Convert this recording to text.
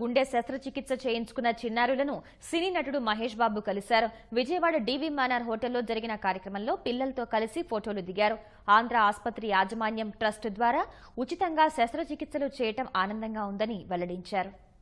గుండె శస్త్రచికిత్స చేయించుకున్న చిన్నారులను సినీ నటుడు మహేష్ బాబు కలిశారు. విజయవాడ డీవీ మానార్ హోటల్లో జరిగిన కార్యక్రమంలో పిల్లలతో కలిసి ఫోటోలు దిగారు. ఆంధ్ర ఆసుపత్రి యాజమాన్యం ట్రస్ట్ ద్వారా ఉచితంగా శస్త్రచికిత్సలు చేయటం ఆనందంగా ఉందని వెల్లడించారు.